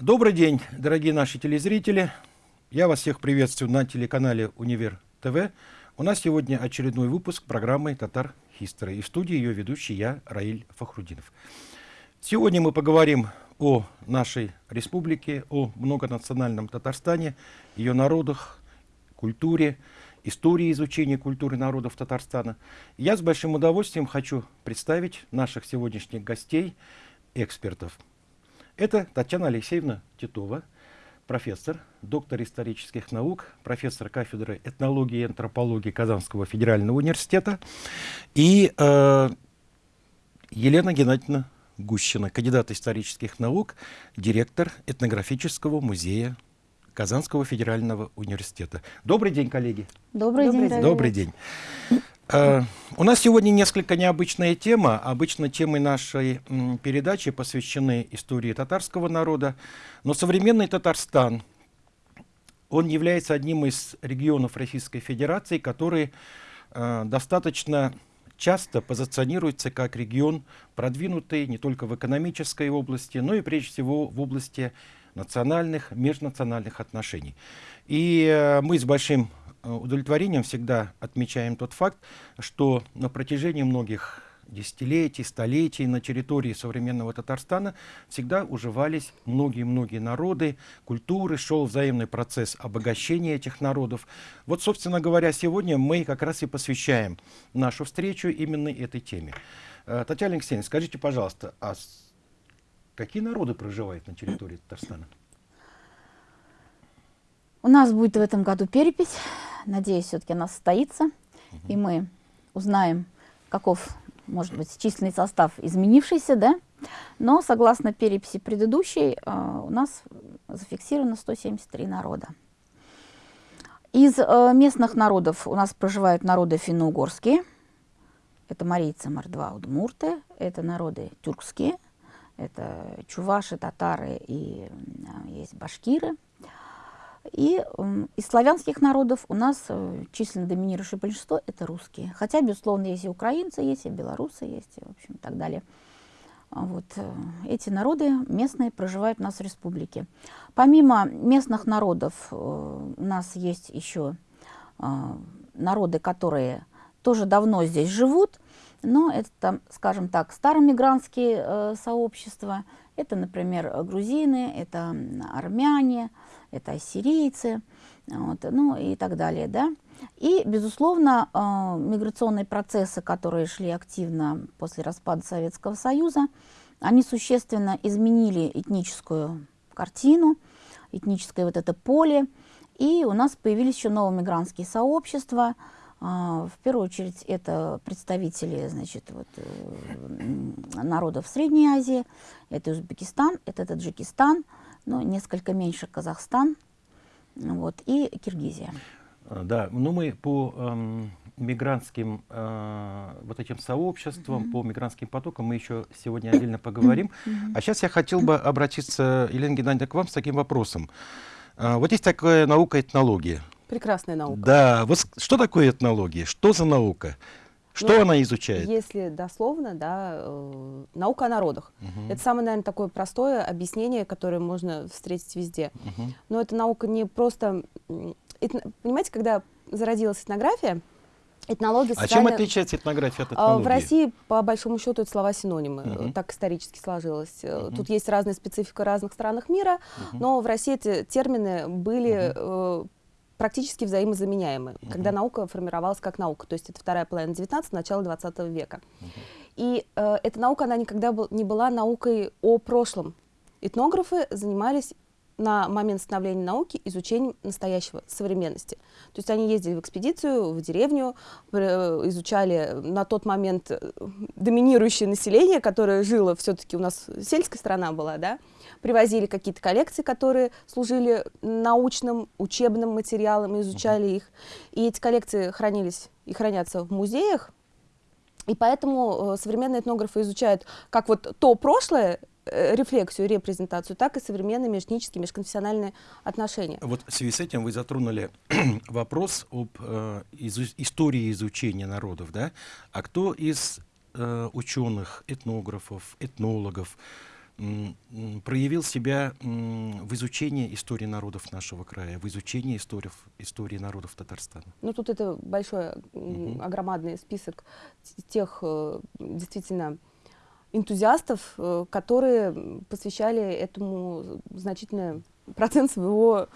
Добрый день, дорогие наши телезрители. Я вас всех приветствую на телеканале Универ ТВ. У нас сегодня очередной выпуск программы «Татар History». И в студии ее ведущий я, Раиль Фахрудинов. Сегодня мы поговорим о нашей республике, о многонациональном Татарстане, ее народах, культуре, истории изучения культуры народов Татарстана. Я с большим удовольствием хочу представить наших сегодняшних гостей, экспертов. Это Татьяна Алексеевна Титова, профессор, доктор исторических наук, профессор кафедры этнологии и антропологии Казанского федерального университета, и э, Елена Геннадьевна Гущина, кандидат исторических наук, директор этнографического музея Казанского федерального университета. Добрый день, коллеги. Добрый, Добрый день. Добрый день. Uh, у нас сегодня несколько необычная тема. Обычно темы нашей передачи посвящены истории татарского народа. Но современный Татарстан, он является одним из регионов Российской Федерации, который uh, достаточно часто позиционируется как регион продвинутый не только в экономической области, но и прежде всего в области национальных, межнациональных отношений. И э, мы с большим удовлетворением всегда отмечаем тот факт, что на протяжении многих десятилетий, столетий на территории современного Татарстана всегда уживались многие-многие народы, культуры, шел взаимный процесс обогащения этих народов. Вот, собственно говоря, сегодня мы как раз и посвящаем нашу встречу именно этой теме. Татьяна Алексеевна, скажите, пожалуйста, а какие народы проживают на территории Татарстана? У нас будет в этом году перепись. Надеюсь, все-таки она состоится. Угу. И мы узнаем, каков, может быть, численный состав изменившийся, да? Но, согласно переписи предыдущей, у нас зафиксировано 173 народа. Из местных народов у нас проживают народы финно-угорские. Это марийцы, мордва, удмурты. Это народы тюркские. Это чуваши, татары и есть башкиры. И из славянских народов у нас э, численно доминирующее большинство – это русские. Хотя, безусловно, есть и украинцы, есть и белорусы, есть, и, в общем, и так далее. Вот. Э, эти народы местные проживают у нас в республике. Помимо местных народов э, у нас есть еще народы, которые тоже давно здесь живут, но это, там, скажем так, старомигрантские сообщества. Это, например, грузины, это армяне, это ассирийцы, вот, ну и так далее, да. И, безусловно, э, миграционные процессы, которые шли активно после распада Советского Союза, они существенно изменили этническую картину, этническое вот это поле, и у нас появились еще новые мигрантские сообщества, в первую очередь это представители значит, вот, народов Средней Азии, это Узбекистан, это Таджикистан, ну, несколько меньше Казахстан вот, и Киргизия. Да, ну мы по эм, мигрантским э, вот этим сообществам, mm -hmm. по мигрантским потокам мы еще сегодня отдельно поговорим. Mm -hmm. А сейчас я хотел бы обратиться, Елена Геннадьевна, к вам с таким вопросом. Э, вот есть такая наука этнология. Прекрасная наука. Да, вот что такое этнология? Что за наука? Что ну, она изучает? Если дословно, да, э, наука о народах. Угу. Это самое, наверное, такое простое объяснение, которое можно встретить везде. Угу. Но эта наука не просто... Это, понимаете, когда зародилась этнография, этнология... А чем отличается этнография от этнологии? В России, по большому счету, это слова-синонимы. Угу. Так исторически сложилось. Угу. Тут есть разная специфика разных странах мира, угу. но в России эти термины были... Угу практически взаимозаменяемы, -huh. когда наука формировалась как наука, то есть это вторая половина 19 начало 20 века. -huh. И э, эта наука, она никогда был, не была наукой о прошлом. Этнографы занимались на момент становления науки изучением настоящего, современности. То есть они ездили в экспедицию, в деревню, э, изучали на тот момент э, доминирующее население, которое жило, все-таки у нас сельская страна была, да, привозили какие-то коллекции, которые служили научным, учебным материалом, изучали их. И эти коллекции хранились и хранятся в музеях, и поэтому э, современные этнографы изучают как вот то прошлое, э, рефлексию, репрезентацию, так и современные межэтнические, межконфессиональные отношения. Вот в связи с этим вы затронули вопрос об э, изу истории изучения народов, да? А кто из э, ученых, этнографов, этнологов, проявил себя в изучении истории народов нашего края, в изучении истории, истории народов Татарстана? Ну, тут это большой, угу. огромадный список тех э, действительно энтузиастов, э, которые посвящали этому значительный процент своего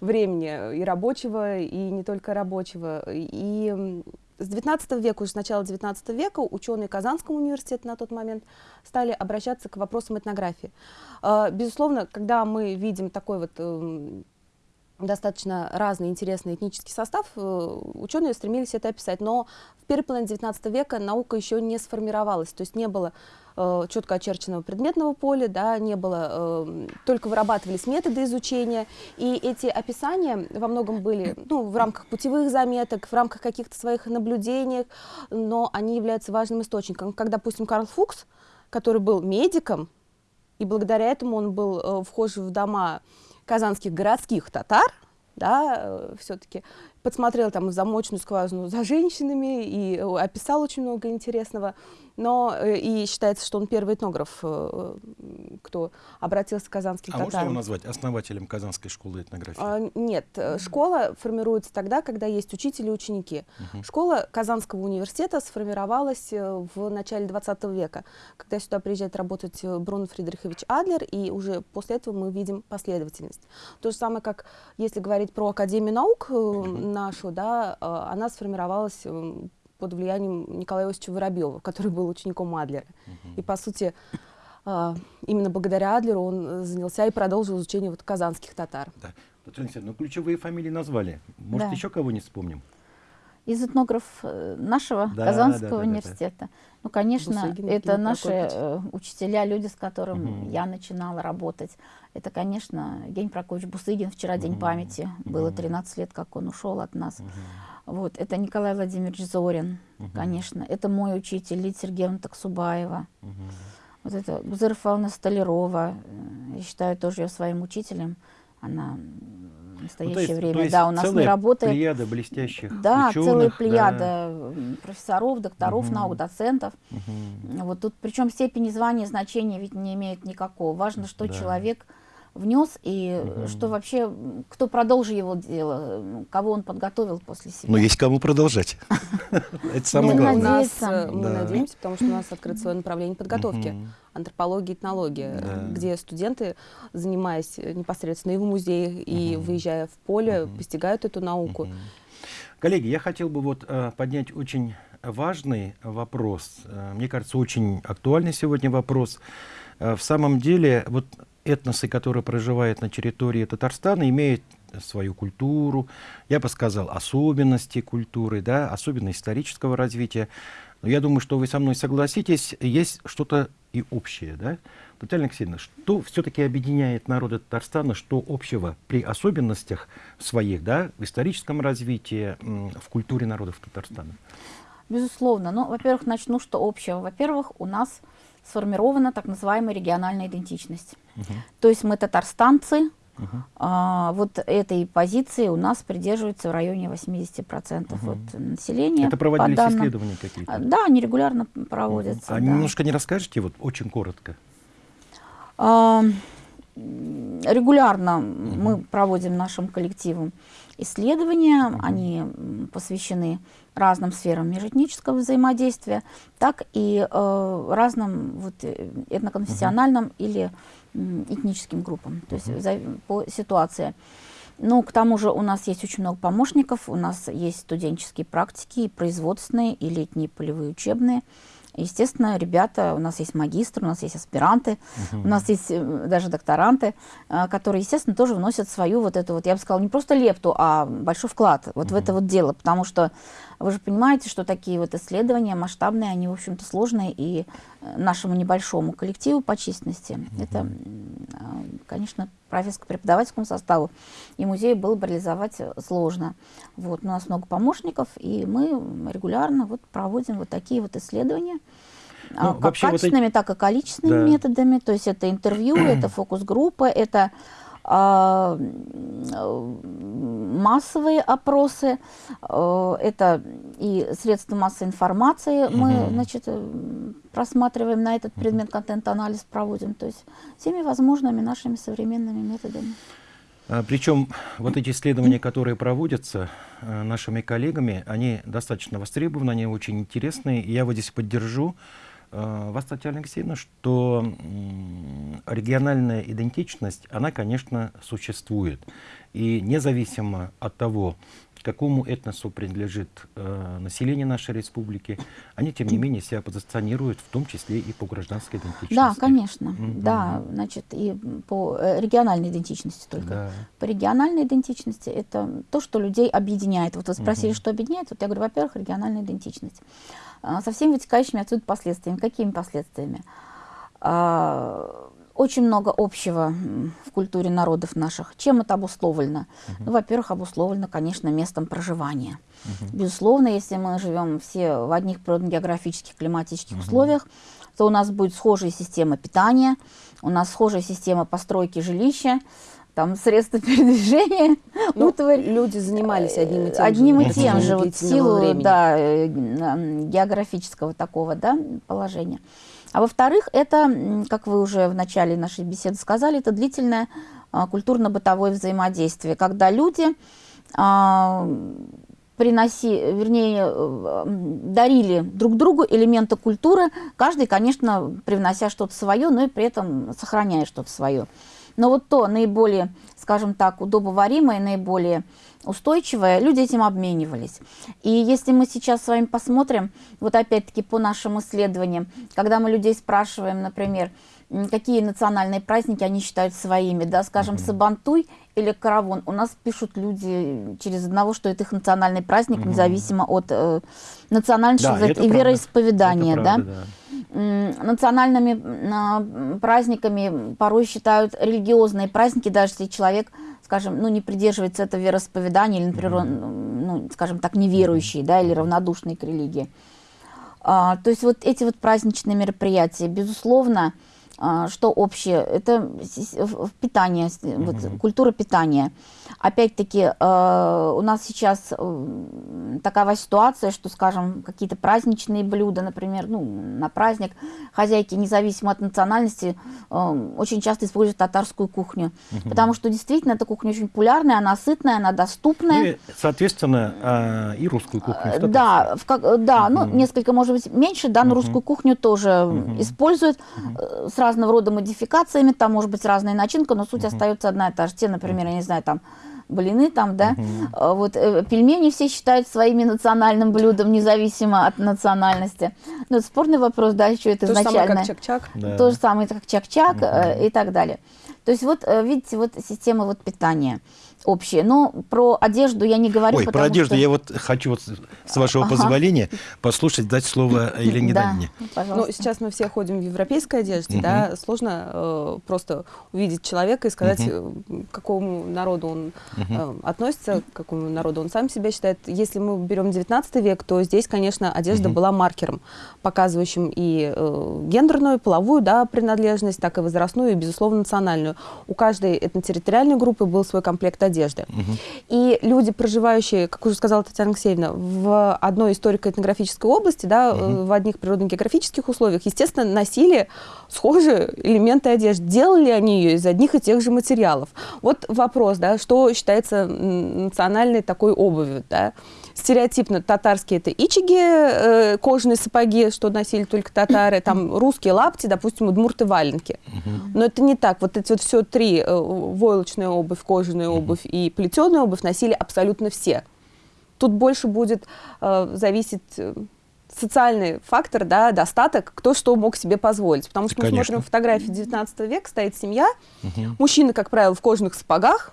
времени, и рабочего, и не только рабочего. И с 19 века, уже с начала 19 века, ученые Казанского университета на тот момент стали обращаться к вопросам этнографии. А, безусловно, когда мы видим такой вот эм, достаточно разный интересный этнический состав, э, ученые стремились это описать. Но в первой половине 19 века наука еще не сформировалась, то есть не было э, четко очерченного предметного поля, да, не было, э, только вырабатывались методы изучения, и эти описания во многом были ну, в рамках путевых заметок, в рамках каких-то своих наблюдений, но они являются важным источником. Как, допустим, Карл Фукс, который был медиком, и благодаря этому он был э, вхож в дома казанских городских татар, да, э, все-таки подсмотрел там замочную скважину за женщинами и э, описал очень много интересного но э, и считается, что он первый этнограф, э, кто обратился к казанским а татарам. можно его назвать основателем Казанской школы этнографии? А, нет, школа формируется тогда, когда есть учитель и ученики. Угу. Школа Казанского университета сформировалась в начале 20 века, когда сюда приезжает работать Бруно Фридрихович Адлер, и уже после этого мы видим последовательность. То же самое, как если говорить про Академию наук угу. Нашу, да, она сформировалась под влиянием Николая Иосифовича Воробьева, который был учеником Адлера. Угу. И, по сути, а, именно благодаря Адлеру он занялся и продолжил изучение вот казанских татар. Да. Татьяна ну ключевые фамилии назвали. Может, да. еще кого-нибудь вспомним? Из этнографов э, нашего да, Казанского да, да, университета. Да, да. Ну, конечно, Бусыгин, это наши э, учителя, люди, с которыми угу. я начинала работать. Это, конечно, Евгений Прокофьевич Бусыгин. Вчера угу. День памяти. Угу. Было 13 лет, как он ушел от нас. Угу. Вот, это Николай Владимирович Зорин, угу. конечно. Это мой учитель, Лидия Сергеевна Таксубаева. Угу. Вот это Гузера Фауна Столярова. Я считаю тоже ее своим учителем. Она настоящее ну, есть, время, да, у нас не работает. плеяда блестящих Да, ученых, целая плеяда да. профессоров, докторов угу. наук, доцентов. Угу. Вот тут, причем степень звания значения ведь не имеет никакого. Важно, что да. человек внес, и угу. что вообще, кто продолжит его дело, кого он подготовил после себя. Ну, есть кому продолжать. Это самое главное. Мы надеемся, потому что у нас открыто свое направление подготовки. Антропология, этнология, где студенты, занимаясь непосредственно и в музее, и выезжая в поле, постигают эту науку. Коллеги, я хотел бы вот э, поднять очень важный вопрос. Э, мне кажется, очень актуальный сегодня вопрос. Э, в самом деле, вот этносы, которые проживают на территории Татарстана, имеют свою культуру, я бы сказал, особенности культуры, да, особенности исторического развития. Но я думаю, что вы со мной согласитесь, есть что-то и общее. Да? Татьяна Алексеевна, что все-таки объединяет народы Татарстана, что общего при особенностях своих, да, в историческом развитии, в культуре народов Татарстана? Безусловно. Ну, во-первых, начну, что общего. Во-первых, у нас сформирована так называемая региональная идентичность. Угу. То есть мы татарстанцы, угу. а, вот этой позиции у нас придерживаются в районе 80% угу. от населения. Это проводились по исследования какие-то? Да, они регулярно проводятся. Угу. А да. немножко не расскажете, вот очень коротко? А, регулярно угу. мы проводим нашим коллективом исследования, угу. они посвящены разным сферам межэтнического взаимодействия, так и э, разным вот, э, этноконфессиональным uh или э, этническим группам, то есть за, по ситуации. Ну, к тому же у нас есть очень много помощников, у нас есть студенческие практики, и производственные, и летние полевые учебные. Естественно, ребята, у нас есть магистры, у нас есть аспиранты, угу. у нас есть э, даже докторанты, э, которые, естественно, тоже вносят свою вот эту вот, я бы сказала, не просто лепту, а большой вклад вот угу. в это вот дело, потому что вы же понимаете, что такие вот исследования масштабные, они, в общем-то, сложные, и э, нашему небольшому коллективу по численности, угу. это, конечно, профессорско-преподавательскому составу и музею было бы реализовать сложно. Вот, у нас много помощников, и мы регулярно вот проводим вот такие вот исследования. Ну, как качественными, вот эти... так и количественными да. методами. То есть это интервью, это фокус-группа, это а, массовые опросы, э, это и средства массовой информации мы, значит, э, просматриваем на этот предмет, контент-анализ проводим, то есть всеми возможными нашими современными методами. А, Причем вот эти исследования, которые проводятся э, нашими коллегами, они достаточно востребованы, они очень интересные. И я вот здесь поддержу вас, Татьяна Алексеевна, что региональная идентичность, она, конечно, существует. И независимо от того, какому этносу принадлежит э, население нашей республики, они, тем не менее, себя позиционируют, в том числе и по гражданской идентичности. Да, конечно, Мгм. да, значит, и по э, региональной идентичности только. Да. По региональной идентичности это то, что людей объединяет. Вот вы спросили, Мгм. что объединяет. Вот я говорю, во-первых, региональная идентичность. А, Со всеми вытекающими отсюда последствиями. Какими последствиями? А, Очень много общего в культуре народов наших. Чем это обусловлено? Ну, во-первых, обусловлено, конечно, местом проживания. Безусловно, если мы живем все в одних природно-географических, климатических условиях, то у нас будет схожая система питания, у нас схожая система постройки жилища, там средства передвижения, Ну, утварь. люди занимались одним и тем же. Одним и тем же, вот силу времени. да, э, м, географического такого да, положения. А во-вторых, это, как вы уже в начале нашей беседы сказали, это длительное а, культурно-бытовое взаимодействие, когда люди а, приноси, вернее, э, дарили друг другу элементы культуры, каждый, конечно, привнося что-то свое, но и при этом сохраняя что-то свое. Но вот то наиболее, скажем так, удобоваримое, наиболее устойчивое, люди этим обменивались. И если мы сейчас с вами посмотрим, вот опять-таки по нашим исследованиям, когда мы людей спрашиваем, например, какие национальные праздники они считают своими, да, скажем, Сабантуй или Каравон, у нас пишут люди через одного, что это их национальный праздник, независимо от э, национальности Да, и правда. вероисповедания, Это да. правда, М, национальными м, а, праздниками порой считают религиозные праздники, даже если человек, скажем, ну, не придерживается этого вероисповедания, или, например, он, ну, скажем так, неверующий, да, или равнодушный к религии. А, то есть вот эти вот праздничные мероприятия, безусловно, что общее, это питание, с- вот, культура питания. Опять-таки, э, у нас сейчас э, такова ситуация, что, скажем, какие-то праздничные блюда, например, ну, на праздник, хозяйки, независимо от национальности, э, очень часто используют татарскую кухню. Потому что действительно эта кухня очень популярная, она сытная, она доступная. Ну и, соответственно, а, и русскую кухню. Э, в Да, в как- э, да, ну несколько, может быть, меньше, да, но русскую кухню тоже используют э, разного рода модификациями, там может быть разная начинка, но суть остается одна и та же. Те, например, я не знаю, там блины там, да, э, вот э, пельмени все считают своими национальным блюдом, независимо от национальности. Ну, это спорный вопрос, да, еще это То же самое, изначально. как чак-чак. Да. То же самое, как чак-чак э, и так далее. То есть вот, видите, вот система вот питания общая. Но про одежду я не говорю, Ой, про одежду что- я вот хочу, вот, с вашего Ага. позволения, послушать, дать слово Елене да, Данине. Ну, сейчас мы все ходим в европейской одежде, да, сложно э, просто увидеть человека и сказать, э, к какому народу он э, относится, к какому народу он сам себя считает. Если мы берем 19 век, то здесь, конечно, одежда была маркером, показывающим и э, гендерную, половую, да, принадлежность, так и возрастную, и, безусловно, национальную. У каждой этнотерриториальной группы был свой комплект одежды. И люди, проживающие, как уже сказала Татьяна Алексеевна, в одной историко-этнографической области, да, э, в одних природно-географических условиях, естественно, носили схожие элементы одежды. Делали они ее из одних и тех же материалов. Вот вопрос, да, что считается национальной такой обувью, да? Стереотипно татарские это ичиги, э, кожаные сапоги, что носили только татары, там русские лапти, допустим, удмурты валенки. Но это не так. Вот эти вот все три, э, войлочная обувь, кожаная обувь и плетеная обувь носили абсолютно все. Тут больше будет э, зависеть э, социальный фактор, да, достаток, кто что мог себе позволить. Потому что мы Конечно. смотрим фотографии 19 века, стоит семья, мужчина, как правило, в кожаных сапогах,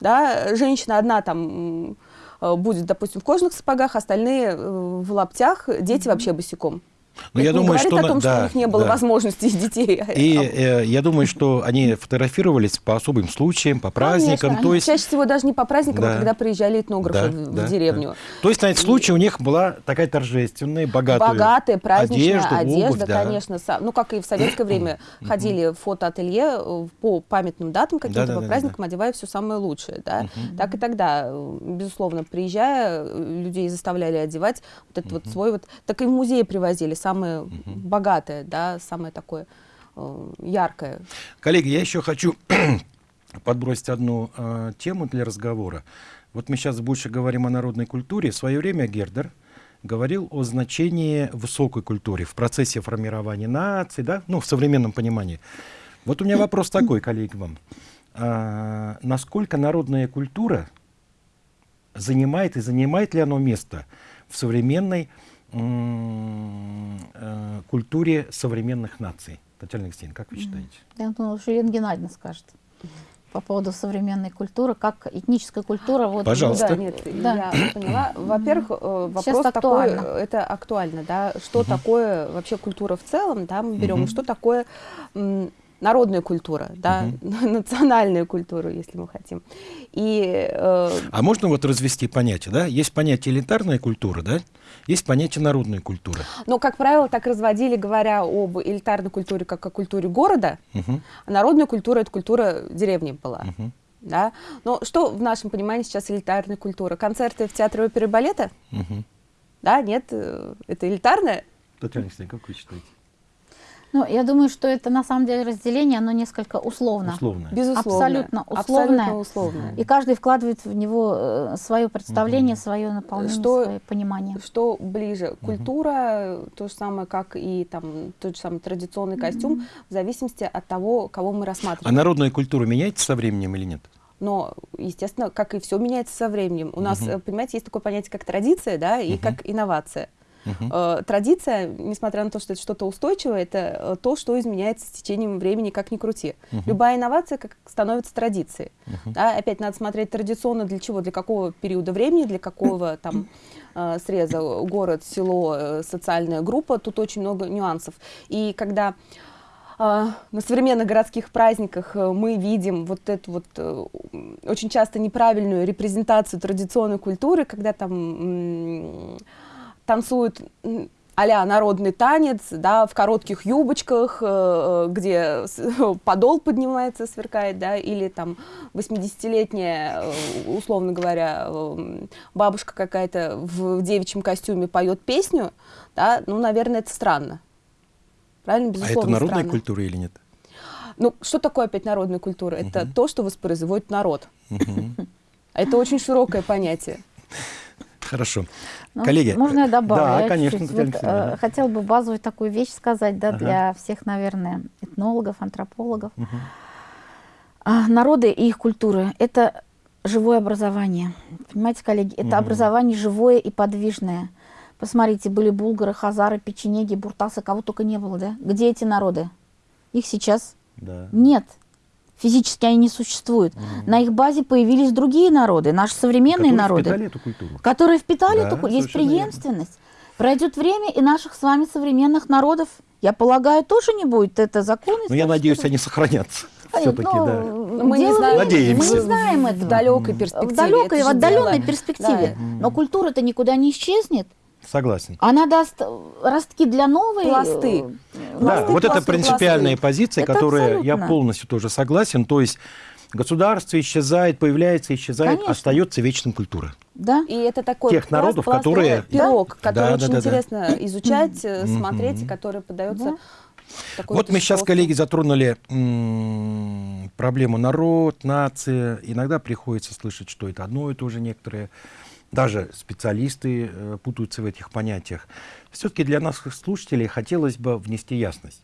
да, женщина одна там будет, допустим, в кожаных сапогах, остальные э, в лаптях, дети вообще босиком. Ну, Это я думаю, что... о том, что да, у них не было да. возможности детей. И э, я думаю, что они фотографировались по особым случаям, по праздникам. Конечно. То есть, Чаще всего даже не по праздникам, Да. а когда приезжали этнографы Да, в, в да, деревню. да. то есть на этот случай у них была такая торжественная, богатая Богатая, праздничная одежда, одежда, обувь, да. конечно. Ну, как и в советское время ходили в фотоателье э, по памятным датам каким-то, Да-да-да-да-да. по праздникам, одевая все самое лучшее. Да? Так и тогда, э, безусловно, приезжая, э, людей заставляли одевать вот этот вот свой вот... Так и в музей привозили самое богатое, да, самое такое э, яркое. Коллеги, я еще хочу подбросить одну э, тему для разговора. Вот мы сейчас больше говорим о народной культуре. В свое время Гердер говорил о значении высокой культуры в процессе формирования нации, да, ну, в современном понимании. Вот у меня вопрос такой, коллеги, вам. А, насколько народная культура занимает и занимает ли оно место в современной культуре современных наций? Татьяна Алексеевна, как вы считаете? Я думала, что Елена Геннадьевна скажет по поводу современной культуры, как этническая культура. Вот, Пожалуйста. Да, нет, Да. я поняла. Во-первых, э, Сейчас вопрос такой, актуально. э, это актуально, да, что такое вообще культура в целом, да, мы берем, Мгм. что такое м, народная культура, да, национальная культура, если мы хотим. И э, А можно вот развести понятие, да? Есть понятие элитарная культура, да? Есть понятие народная культура. Но, как правило, так разводили, говоря об элитарной культуре, как о культуре города. Мгм, А народная культура — это культура деревни была. мгм, Да? Но что в нашем понимании сейчас элитарная культура? Концерты в театре оперы и балета? мгм. Да, нет, э, это элитарная. Татьяна Алексеевна, как вы считаете? Ну, я думаю, что это на самом деле разделение, оно несколько условно. Условно. Безусловно. Абсолютно условная. Абсолютно условная. И каждый вкладывает в него свое представление, свое наполнение, Что- свое понимание. Что ближе? Культура, то же самое, как и там тот же самый традиционный костюм, в зависимости от того, кого мы А рассматриваем. народная культура меняется со временем или нет? Но, естественно, как и все меняется со временем. У нас, э, понимаете, есть такое понятие, как традиция, да, и как инновация. Э, Традиция, несмотря на то, что это что-то устойчивое, это э, то, что изменяется с течением времени, как ни крути. Любая инновация как становится традицией. Да, опять надо смотреть традиционно для чего, для какого периода времени, для какого там э, среза город, село, социальная группа. Тут очень много нюансов. И когда на современных городских праздниках мы видим вот эту вот очень часто неправильную репрезентацию традиционной культуры, когда там танцуют а-ля народный танец, да, в коротких юбочках, э, э, где подол поднимается, сверкает, да, или там 80-летняя, э, условно говоря, э, бабушка какая-то в девичьем костюме поет песню, да, ну, наверное, это странно. Правильно, А безусловно, это народная странно. культура или нет? Ну, что такое опять народная культура? Это то, что воспроизводит народ. А Это очень широкое понятие. Хорошо. Ну, Коллеги. Можно я добавлю? Да, Я конечно, чуть-чуть. Татьяна Вот, э, да. Хотела бы базовую такую вещь сказать, да, Ага. для всех, наверное, этнологов, антропологов. А, народы и их культуры – это живое образование. Понимаете, коллеги, это образование живое и подвижное. Посмотрите, были булгары, хазары, печенеги, буртасы, кого только не было, да? Где эти народы? Их сейчас Да. нет. Физически они не существуют. На их базе появились другие народы, наши современные Которые народы впитали эту культуру. которые впитали Да, эту ку- есть совершенно верно. преемственность. Пройдет время, и наших с вами современных народов, я полагаю, тоже не будет. Это закон. Но я надеюсь, они сохранятся. Все-таки, да. Мы не дело знаем, времени, Мы не знаем в этого. далекой перспективе. В далекой, Это в отдаленной дело. перспективе. Да. Но культура-то никуда не исчезнет. Согласен. Она даст ростки для новой... Пласты. Да, вот это пласты. позиция, Это которая я полностью тоже согласен. То есть государство исчезает, появляется, исчезает, Конечно. остается вечным культура. Да. И это такой Тех пласт, народов, пласт, которые- пирог, Да. который Да, очень да, да, да. интересно изучать, э, смотреть, и который подается Да. такой Вот мы сейчас, коллеги, затронули проблему народ, нация. Иногда приходится слышать, что это одно и то же некоторые. Даже специалисты э, путаются в этих понятиях. Все-таки для наших слушателей хотелось бы внести ясность.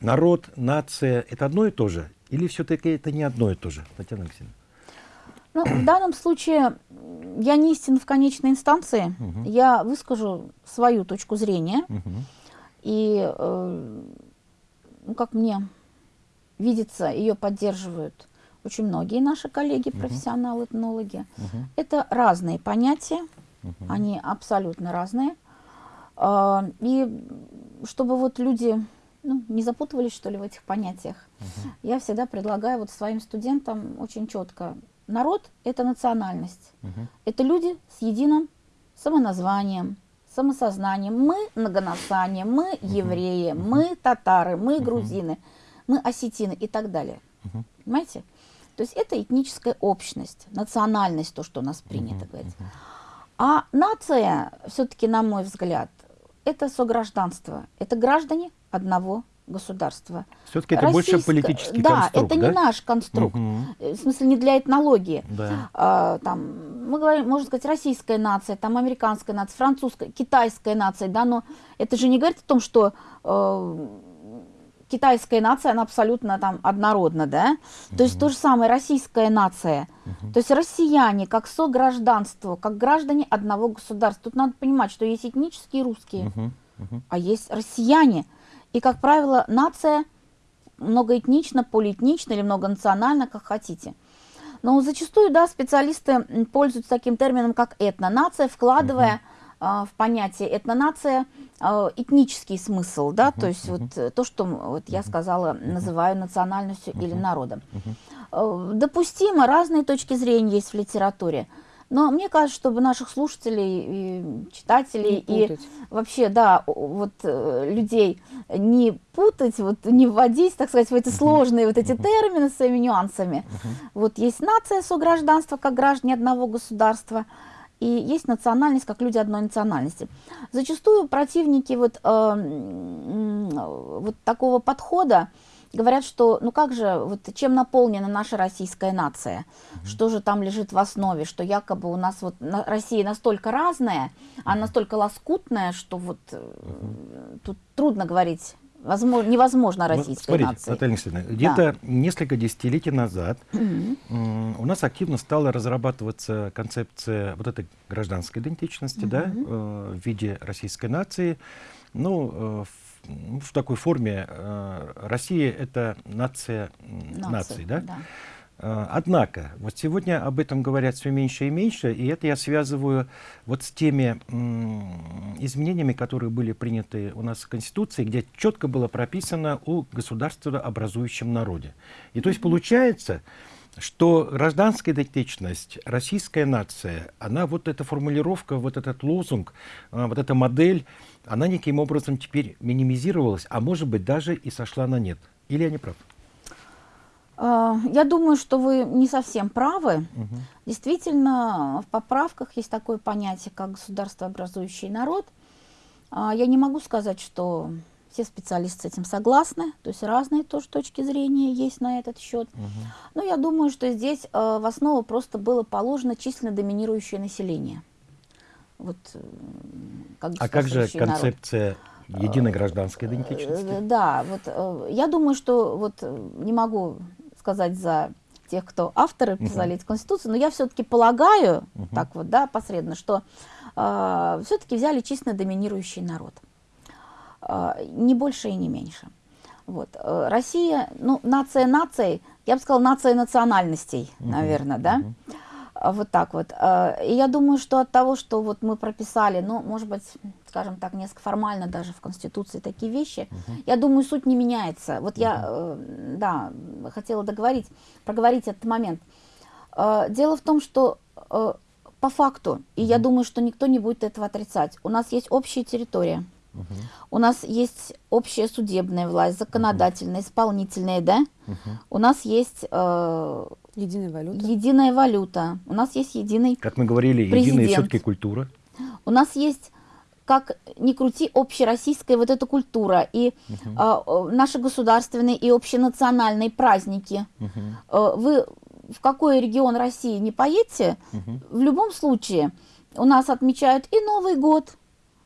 Народ, нация — это одно и то же? Или все-таки это не одно и то же? Татьяна Алексеевна. Ну, в данном случае я не истина в конечной инстанции. Я выскажу свою точку зрения. Мгм. И, э, ну, как мне видится, ее поддерживают очень многие наши коллеги, профессионалы, этнологи. Это разные понятия, они абсолютно разные. А, И чтобы вот люди ну, не запутывались, что ли, в этих понятиях, угу. я всегда предлагаю вот своим студентам очень четко. Народ – это национальность. Угу. Это люди с единым самоназванием, самосознанием. Мы многонациональные, мы угу. евреи, угу. мы татары, мы угу. грузины, мы осетины и так далее. Угу. Понимаете? То есть это этническая общность, национальность, то, что у нас принято uh-huh, говорить. А нация, все-таки, на мой взгляд, это согражданство. Это граждане одного государства. Все-таки это Российско... больше политический да, конструкт, это да? не наш конструкт. Угу. В смысле, не для этнологии. Да. А, там, мы говорим, можно сказать, российская нация, там американская нация, французская, китайская нация, да, но это же не говорит о том, что э, китайская нация, она абсолютно там однородна, да? Угу. То есть то же самое российская нация. Угу. То есть россияне как согражданство, как граждане одного государства. Тут надо понимать, что есть этнические русские, угу. Угу. а есть россияне. И, как правило, нация многоэтнична, полиэтнична или многонациональна, как хотите. Но зачастую, да, специалисты пользуются таким термином, как этнонация, вкладывая угу в понятие этнонация а, этнический смысл, да, то есть вот э, то, что вот я сказала, называю национальностью или народом. А, допустимо, разные точки зрения есть в литературе. Но мне кажется, чтобы наших слушателей, и читателей и вообще, да, вот э, людей не путать, вот не вводить, так сказать, в эти сложные вот эти термины с своими нюансами. Вот есть нация согражданства, как граждане одного государства, и есть национальность как люди одной национальности. Зачастую противники вот, э, вот такого подхода говорят, что ну как же, вот чем наполнена наша российская нация, mm -hmm. что же там лежит в основе, что якобы у нас вот на, Россия настолько разная, а настолько лоскутная, что вот mm -hmm. тут трудно говорить Возможно, невозможно российской Смотрите, нации. Наталья Алексеевна, где-то несколько десятилетий назад mm-hmm. у нас активно стала разрабатываться концепция вот этой гражданской идентичности, mm-hmm. да, э, в виде российской нации. Ну, э, в, в такой форме э, Россия это нация наций, наций да? да. А, однако, вот сегодня об этом говорят все меньше и меньше, и это я связываю вот с теми изменениями, которые были приняты у нас в Конституции, где четко было прописано о государствообразующем народе. И то есть получается, что гражданская идентичность, российская нация, она вот эта формулировка, вот этот лозунг, а, вот эта модель, она неким образом теперь минимизировалась, а может быть даже и сошла на нет. Или я не прав? А, я думаю, что вы не совсем правы. Угу. Действительно, в поправках есть такое понятие, как государствообразующий народ. А, я не могу сказать, что все специалисты с этим согласны, то есть разные тоже точки зрения есть на этот счет. Угу. Но я думаю, что здесь а, в основу просто было положено численно доминирующее население. Вот, э, как а как же концепция народ. единой гражданской идентичности? Э, да, вот э, я думаю, что вот не могу сказать за тех, кто авторы писали эти конституции, но я все-таки полагаю, так вот, да, посредственно, что э, все-таки взяли численно доминирующий народ. Э, не больше и не меньше. Вот. Э, Россия, ну, нация нацией, я бы сказала, нация национальностей, -huh. наверное, да. А, вот так вот. А, и я думаю, что от того, что вот мы прописали, ну, может быть, скажем так, несколько формально даже в Конституции такие вещи, угу. я думаю, суть не меняется. Вот угу. я, э, да, хотела договорить, проговорить этот момент. А, дело в том, что э, по факту, и угу. я думаю, что никто не будет этого отрицать, у нас есть общая территория. Угу. У нас есть общая судебная власть, законодательная, угу. исполнительная, да? Угу. У нас есть э, единая валюта. Единая валюта. У нас есть единый. Как мы говорили, президент. единая все-таки культура. У нас есть как ни крути, общероссийская вот эта культура и угу. э, наши государственные и общенациональные праздники. Угу. Э, вы в какой регион России не поедете, угу. в любом случае у нас отмечают и Новый год,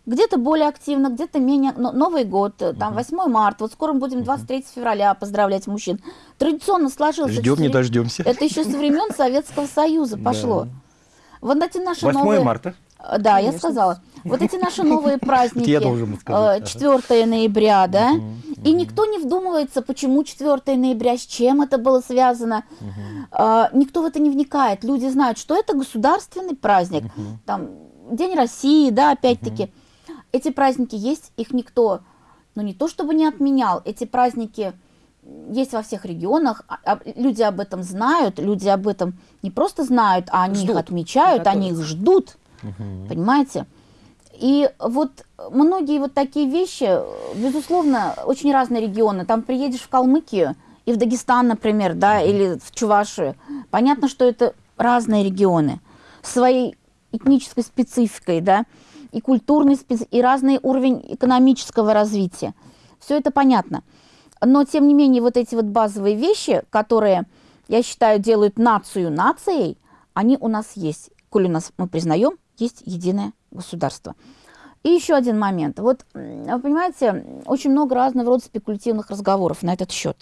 где-то более активно, где-то менее. Но Новый год, -huh. там 8 марта, вот скоро мы будем 23 uh -huh. февраля поздравлять мужчин. Традиционно сложилось. Ждем, не дождемся. Это еще со времен Советского Союза пошло. Да. Вот эти наши 8 новые... марта. Э, да, я сказала. Вот эти наши новые праздники, я должен сказать. 4 э, ноября, да, и никто не вдумывается, почему 4 ноября, с чем это было связано. Э, никто в это не вникает. Люди знают, что это государственный праздник, там, День России, да, опять-таки. Эти праздники есть, их никто но не то чтобы не отменял, эти праздники есть во всех регионах, а, а, люди об этом знают, люди об этом не просто знают, а они Ждут, их отмечают, они их ждут, понимаете? И вот многие вот такие вещи, безусловно, очень разные регионы. Там приедешь в Калмыкию и в Дагестан, например, да, или в Чувашию. Понятно, что это разные регионы своей этнической спецификой, да, и культурной спецификой, и разный уровень экономического развития. Все это понятно. Но, тем не менее, вот эти вот базовые вещи, которые, я считаю, делают нацию нацией, они у нас есть. Коль у нас, мы признаем, есть единое государство. И еще один момент. Вот, вы понимаете, очень много разного рода спекулятивных разговоров на этот счет.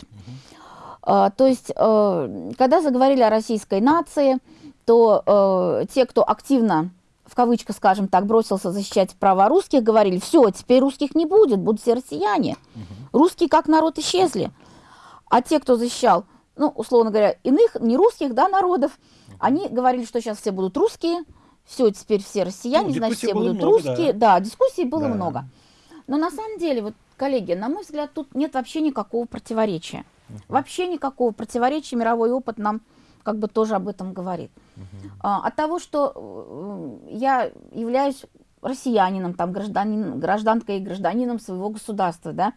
А, то есть, э, когда заговорили о российской нации, то э, те, кто активно, в кавычках, скажем так, бросился защищать права русских, говорили, все, теперь русских не будет, будут все россияне. Русские как народ исчезли. А те, кто защищал, ну, условно говоря, иных, не русских, да, народов, они говорили, что сейчас все будут русские, все, теперь все россияне, Ну, значит, все будут много, русские. Да. дискуссий было Да. много. Но на самом деле, вот, коллеги, на мой взгляд, тут нет вообще никакого противоречия. Вообще никакого противоречия. Мировой опыт нам как бы тоже об этом говорит. А, от того, что э, я являюсь россиянином, там, гражданин, гражданкой и гражданином своего государства, да,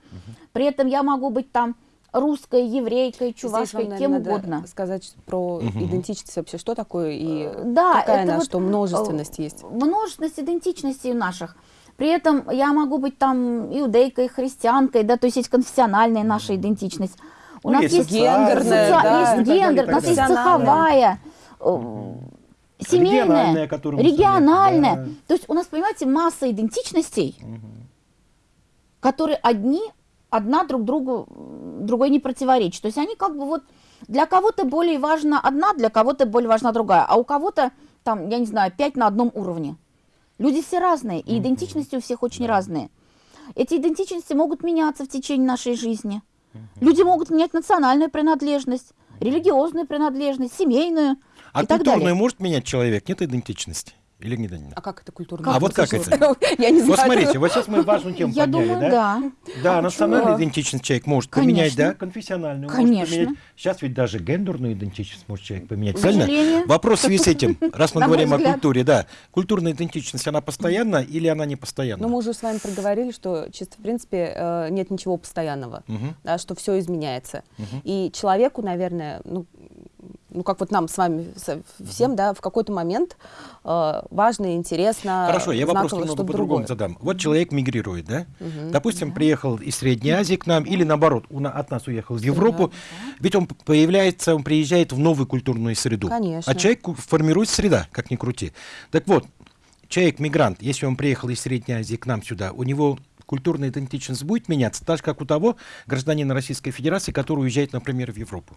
при этом я могу быть там русской, еврейкой, Здесь вам, чувашкой, наверное, кем надо угодно. сказать про идентичность вообще, что такое и Да, какая она, вот, что множественность э, есть. Множественность идентичностей наших. При этом я могу быть там иудейкой, христианкой, да, то есть есть конфессиональная наша идентичность. У Ну, нас есть есть гендерная, соци- да, есть гендер, у нас есть цеховая, э, Региональная, семейная, мы региональная. советуем, То есть у нас, понимаете, масса идентичностей, которые одни, одна друг другу, другой не противоречат. То есть они как бы вот для кого-то более важна одна, для кого-то более важна другая, а у кого-то там, я не знаю, пять на одном уровне. Люди все разные, и идентичности у всех очень разные. Эти идентичности могут меняться в течение нашей жизни. Люди могут менять национальную принадлежность, религиозную принадлежность, семейную А и так культурную далее. может менять человек? Нет идентичности? Или не да? А как это культурно? А вот как это? Я не знаю. Вот смотрите, вот сейчас мы важную тему Я подняли, думаю, да? да. Почему? идентичность человек может Конечно. поменять, да, конфессиональную Конечно. может поменять. Сейчас ведь даже гендерную идентичность может человек поменять, К правильно? сожалению. Вопрос в связи с этим, раз мы говорим о культуре, да, культурная идентичность, она постоянна или она не постоянна? Ну, мы уже с вами проговорили, что чисто, в принципе, э, нет ничего постоянного, да, что все изменяется. И человеку, наверное, ну, ну, как вот нам с вами всем, да, в какой-то момент э, важно, интересно, Хорошо, я вопрос немного по-другому задам. Вот человек мигрирует, да? Допустим, приехал из Средней Азии к нам, или наоборот, на- от нас уехал в Европу. Ведь он появляется, он приезжает в новую культурную среду. Конечно. А человек формирует среда, как ни крути. Так вот, человек-мигрант, если он приехал из Средней Азии к нам сюда, у него культурная идентичность будет меняться, так же, как у того гражданина Российской Федерации, который уезжает, например, в Европу.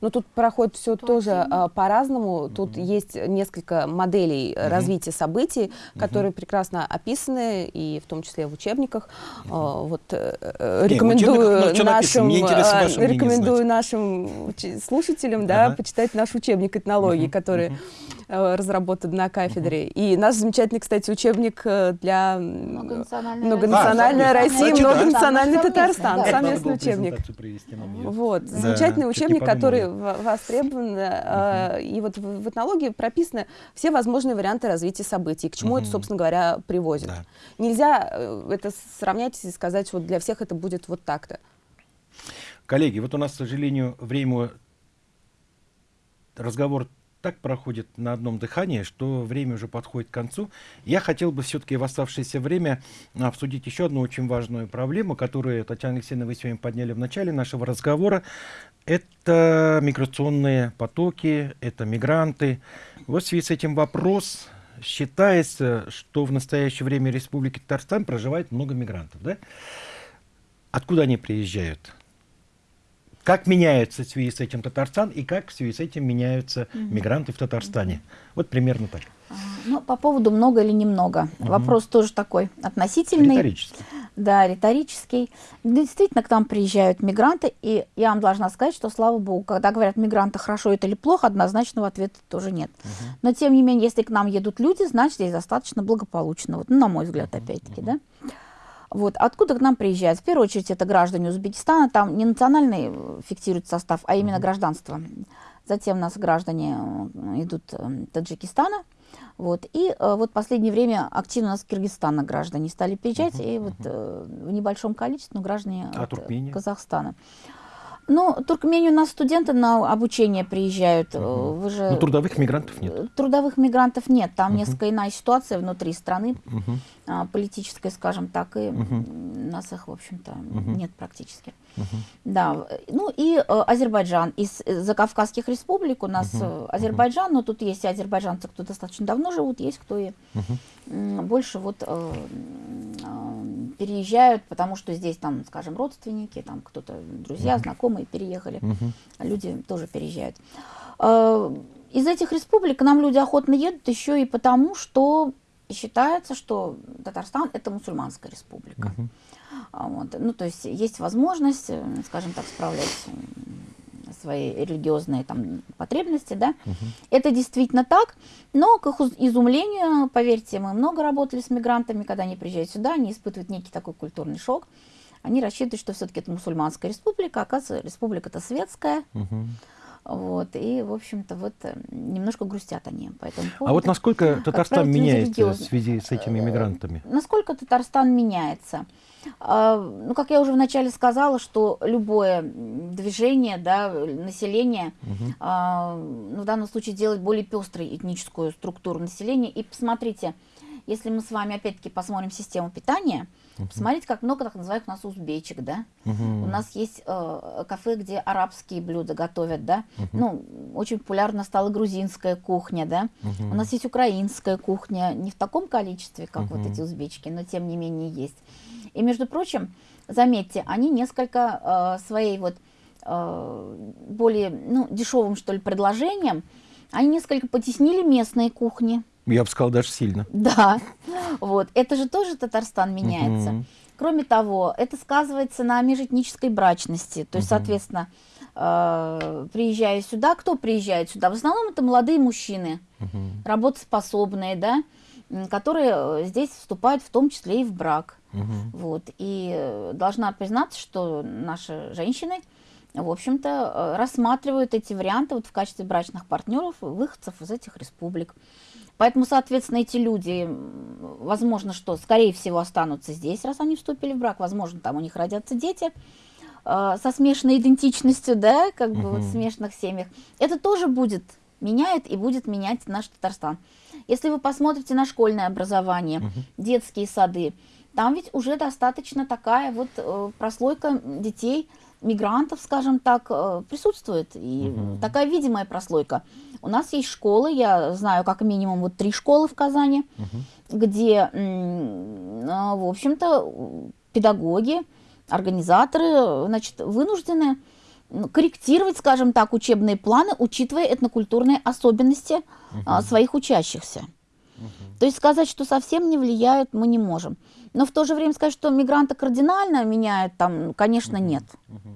Но тут проходит все тоже а, по-разному. Тут есть несколько моделей э, развития событий, которые прекрасно описаны, и в том числе в учебниках. А, вот э, э, учебниках много рекомендую написано. нашим, а, мнение рекомендую нашим слушателям, да, Ага. почитать наш учебник этнологии, который э, разработан на кафедре. И наш замечательный, кстати, учебник э, для м, Многонациональная многонациональная А, Россия, совместно. многонациональный Татарстан. да. Совместный учебник. Вот, замечательный учебник, подумали. Который в- востребован, э, и вот в, в этнологии прописаны все возможные варианты развития событий, к чему это, собственно говоря, приводит. Да. Нельзя э, это сравнять и сказать, что для всех это будет вот так-то. Коллеги, вот у нас, к сожалению, время разговор так проходит на одном дыхании, что время уже подходит к концу. Я хотел бы все-таки в оставшееся время обсудить еще одну очень важную проблему, которую, Татьяна Алексеевна, вы сегодня подняли в начале нашего разговора. Это миграционные потоки, это мигранты. Вот в связи с этим вопрос. Считается, что в настоящее время в Республике Татарстан проживает много мигрантов. Да? Откуда они приезжают? Как меняется в связи с этим Татарстан и как в связи с этим меняются мигранты в Татарстане? Вот примерно так. А, Ну, по поводу много или немного. Вопрос тоже такой относительный. Риторически. Да, риторический. Действительно, к нам приезжают мигранты, и я вам должна сказать, что, слава богу, когда говорят мигранты хорошо это или плохо, однозначного ответа тоже нет. Но, тем не менее, если к нам едут люди, значит, здесь достаточно благополучно. Вот, ну, на мой взгляд, опять-таки, да. Вот, откуда к нам приезжают? В первую очередь это граждане Узбекистана, там не национальный э, фиксирует состав, а именно гражданство. Затем у нас граждане э, идут э, Таджикистана, вот. И э, вот в последнее время активно у нас Киргизстана граждане стали приезжать, и вот э, в небольшом количестве, но граждане А от, Туркмения? Казахстана. Ну, Туркмению у нас студенты на обучение приезжают. э, Вы же... Ну, трудовых мигрантов нет. Трудовых мигрантов нет, там несколько иная ситуация внутри страны, а, политическая, скажем так, и м, нас их, в общем-то, Мгм. нет практически. Мгм. Да, ну и э, Азербайджан. Из э, закавказских республик у нас мгм. Азербайджан, но тут есть и азербайджанцы, кто достаточно давно живут, есть кто и м, больше вот э, э, переезжают, потому что здесь там, скажем, родственники, там кто-то, друзья, знакомые переехали, Мгм. люди тоже переезжают. Э, Из этих республик к нам люди охотно едут еще и потому, что считается, что Татарстан это мусульманская республика. Мгм. А Вот. Ну, то есть есть возможность, э, скажем так, справлять свои религиозные там, потребности, да. Это действительно так, но к их изумлению, поверьте, мы много работали с мигрантами, когда они приезжают сюда, они испытывают некий такой культурный шок. Они рассчитывают, что все-таки это мусульманская республика, оказывается, республика-то светская, Мгм. Вот, и, в общем-то, вот э, немножко грустят они по этому поводу. А вот насколько Татарстан правило, меняется в связи с этими мигрантами? Насколько Татарстан меняется? А, Ну, как я уже вначале сказала, что любое движение, да, населения, Мгм. а, ну, в данном случае делать более пестрой этническую структуру населения. И посмотрите, если мы с вами опять-таки посмотрим систему питания, посмотрите, как много так называемых у нас узбечек, да? Мгм. У нас есть э, кафе, где арабские блюда готовят, да? Ну, очень популярна стала грузинская кухня, да? Мгм. У нас есть украинская кухня, не в таком количестве, как вот Мгм. эти узбечки, но тем не менее есть. И, между прочим, заметьте, они несколько э, своей вот э, более, ну, дешевым, что ли, предложением, они несколько потеснили местные кухни. Я бы сказал, даже сильно. Да, вот. Это же тоже Татарстан меняется. Мгм. Кроме того, это сказывается на межэтнической брачности. То есть, Мгм. соответственно, э, приезжая сюда, кто приезжает сюда? В основном это молодые мужчины, Мгм. работоспособные, да, которые э, здесь вступают в том числе и в брак. Мгм. Вот. И э, должна признаться, что наши женщины, в общем-то, э, рассматривают эти варианты вот в качестве брачных партнеров выходцев из этих республик. Поэтому, соответственно, эти люди, возможно, что, скорее всего, останутся здесь, раз они вступили в брак. Возможно, там у них родятся дети э, со смешанной идентичностью, да, как бы вот в смешанных семьях. Это тоже будет меняет и будет менять наш Татарстан. Если вы посмотрите на школьное образование, детские сады, там ведь уже достаточно такая вот э, прослойка детей, мигрантов, скажем так, э, присутствует. И Мгм. такая видимая прослойка. У нас есть школы, я знаю как минимум вот три школы в Казани, Мгм. где, а, в общем-то, педагоги, организаторы, значит, вынуждены ну, корректировать, скажем так, учебные планы, учитывая этнокультурные особенности а, своих учащихся. То есть сказать, что совсем не влияют, мы не можем. Но в то же время сказать, что мигранты кардинально меняют, там, конечно, нет.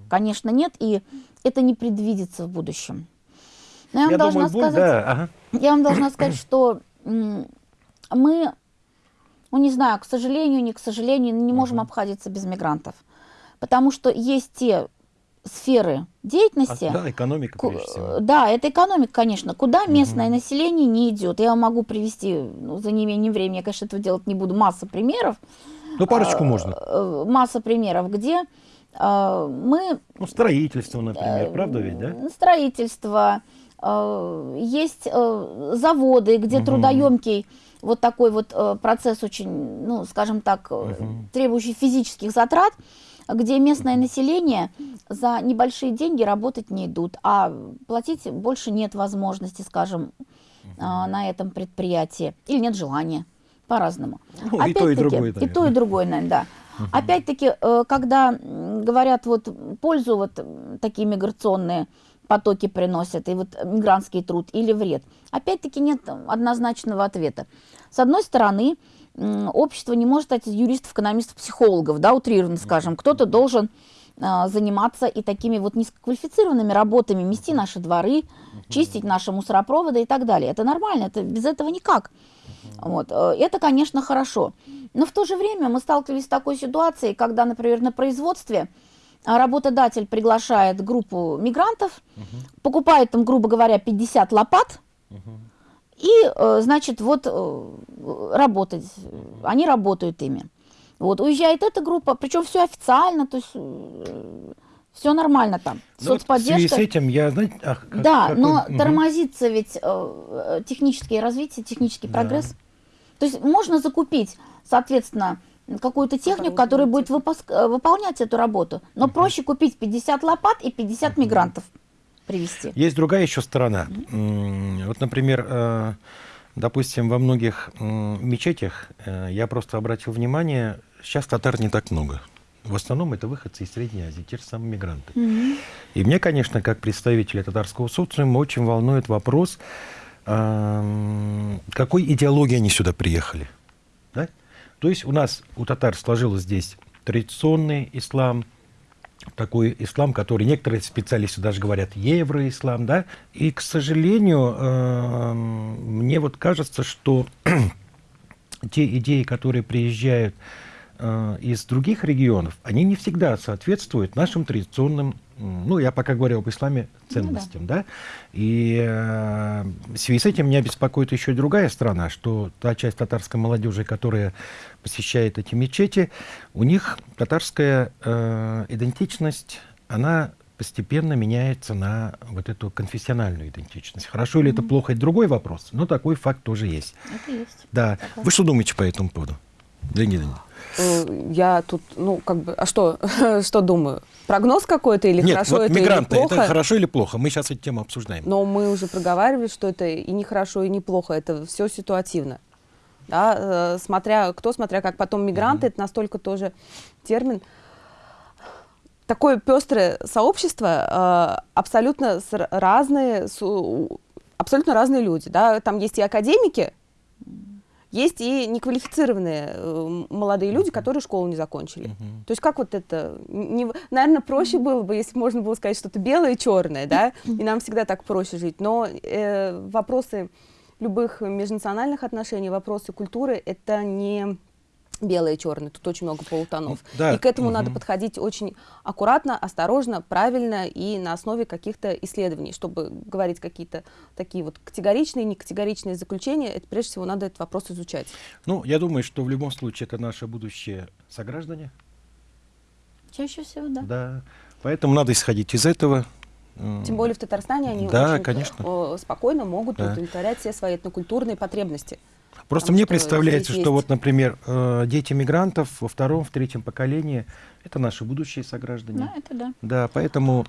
Конечно, нет, и это не предвидится в будущем. Но я вам Я должна думаю, боль, сказать, да, ага. я вам должна сказать, что мы, ну не знаю, к сожалению, не к сожалению, не можем обходиться без мигрантов. Потому что есть те сферы А, деятельности, да, экономика, прежде всего. да, это экономика, конечно, куда местное население не идет. Я могу привести, ну, за неимением времени, я, конечно, этого делать не буду, масса примеров. Ну, парочку а, можно. э, Масса примеров, где э, мы Ну, строительство, например, правда ведь, да? строительство, э, есть э, заводы, где Мгм. трудоемкий вот такой вот процесс очень, ну, скажем так, Мгм. требующий физических затрат, где местное население за небольшие деньги работать не идут, а платить больше нет возможности, скажем, э, на этом предприятии, или нет желания, по-разному. Ну, и то, и другое, И то, и другое, наверное, да. Опять-таки, э, когда говорят, вот пользу вот такие миграционные потоки приносят, и вот мигрантский труд или вред, опять-таки нет однозначного ответа. С одной стороны, общество не может стать из юристов, экономистов, психологов, да, утрированно скажем. Кто-то должен а, заниматься и такими вот низкоквалифицированными работами, мести наши дворы, чистить наши мусоропроводы и так далее. Это нормально, это без этого никак. Вот. э, Это, конечно, хорошо. Но в то же время мы сталкивались с такой ситуацией, когда, например, на производстве а, работодатель приглашает группу мигрантов, покупает там, грубо говоря, 50 лопат, и, э, значит, вот э, работать, они работают ими. Вот, уезжает эта группа, причем все официально, то есть все нормально там. Ну, вот в связи Соцподдержка. с этим я, знаете, а, как- Да, какой- но Мгм. тормозится ведь э, э, техническое развитие, технический Да. прогресс. То есть можно закупить, соответственно, какую-то технику, которая будет выпуск- э, выполнять эту работу. Но проще купить 50 лопат и 50 мигрантов привезти. Есть другая еще сторона. Вот, например, э, допустим, во многих мечетях э, я просто обратил внимание, сейчас татар не так много. В основном это выходцы из Средней Азии, те же самые мигранты. И мне, конечно, как представителя татарского социума, очень волнует вопрос, какой идеологии они сюда приехали. Да? То есть у нас, у татар сложилось здесь традиционный ислам, такой ислам, который некоторые специалисты даже говорят евроислам, да, и, к сожалению, эм, мне вот кажется, что те идеи, которые приезжают из других регионов, они не всегда соответствуют нашим традиционным, ну, я пока говорю об исламе, ценностям, да. И э, в связи с этим меня беспокоит еще другая сторона, что та часть татарской молодежи, которая посещает эти мечети, у них татарская э, идентичность, она постепенно меняется на вот эту конфессиональную идентичность. Хорошо или это плохо, это другой вопрос, но такой факт тоже есть. Это есть. Да. Вы что думаете по этому поводу? Леонид Леонидович? Э, Я тут, ну, как бы, а что, что думаю? Прогноз какой-то или Нет, хорошо вот это мигранты, или плохо? это хорошо или плохо? Мы сейчас эту тему обсуждаем. Но мы уже проговаривали, что это и не хорошо, и не плохо, это все ситуативно. Да, э, смотря кто, смотря как потом мигранты, это настолько тоже термин. Такое пестрое сообщество, э, абсолютно разные, абсолютно разные люди. Да? Там есть и академики, есть и неквалифицированные э, молодые люди, которые школу не закончили. То есть как вот это... Не, наверное, проще было бы, если можно было сказать что-то белое и черное, да, и нам всегда так проще жить. Но э, вопросы любых межнациональных отношений, вопросы культуры — это не белое и черное, тут очень много полутонов. Ну, да, И к этому надо мгм. подходить очень аккуратно, осторожно, правильно и на основе каких-то исследований, чтобы говорить какие-то такие вот категоричные, некатегоричные заключения, это прежде всего надо этот вопрос изучать. Ну, я думаю, что в любом случае это наши будущие сограждане. Чаще всего, да. Да. Поэтому надо исходить из этого. Тем более в Татарстане они Да, очень конечно. э, спокойно могут Да. удовлетворять все свои этнокультурные потребности. Просто потому мне что представляется, что есть- вот, например, э, дети мигрантов во втором, в третьем поколении — это наши будущие сограждане. Да, это да. Да, поэтому,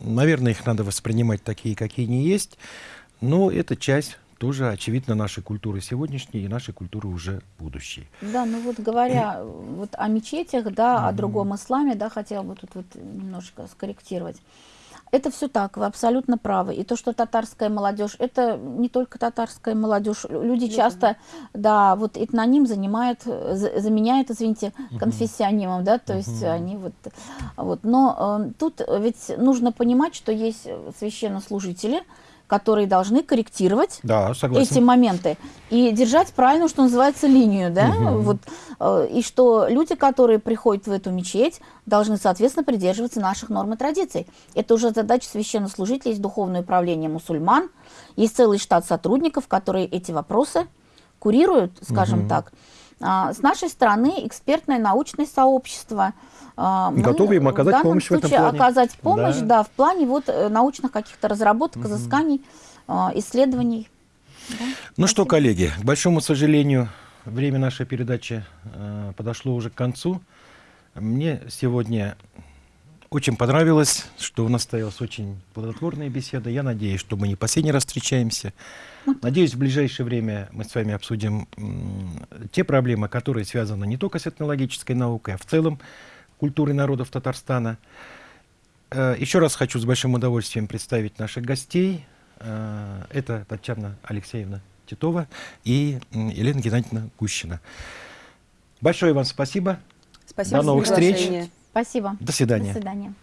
наверное, их надо воспринимать такие, какие они есть. Но это часть тоже, очевидно, нашей культуры сегодняшней и нашей культуры уже будущей. Да, ну вот говоря э, вот о мечетях, да, о другом исламе, да, хотела бы тут вот немножко скорректировать. Это все так, вы абсолютно правы. И то, что татарская молодежь, это не только татарская молодежь. Люди часто, да, вот этноним занимают, э, за- заменяют, извините, конфессионимом, да, то есть они вот, вот. Но э, тут ведь нужно понимать, что есть священнослужители, которые должны корректировать Да, согласен. эти моменты и держать правильно, что называется, линию, да, вот, э, и что люди, которые приходят в эту мечеть, должны, соответственно, придерживаться наших норм и традиций. Это уже задача священнослужителей, есть духовное управление мусульман, есть целый штат сотрудников, которые эти вопросы курируют, скажем так. А, С нашей стороны экспертное научное сообщество. а, мы Готовы им оказать данном помощь в этом случае плане. оказать помощь, Да. да, в плане вот э, научных каких-то разработок, изысканий, а, исследований. Да. Ну что, коллеги, к большому сожалению, время нашей передачи э, подошло уже к концу. Мне сегодня очень понравилось, что у нас состоялась очень плодотворная беседа. Я надеюсь, что мы не последний раз встречаемся. Надеюсь, в ближайшее время мы с вами обсудим те проблемы, которые связаны не только с этнологической наукой, а в целом культурой народов Татарстана. Э, Еще раз хочу с большим удовольствием представить наших гостей. Э, Это Татьяна Алексеевна Титова и Елена Геннадьевна Гущина. Большое вам спасибо. Спасибо До новых встреч. Спасибо. До свидания. До свидания.